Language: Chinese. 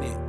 네.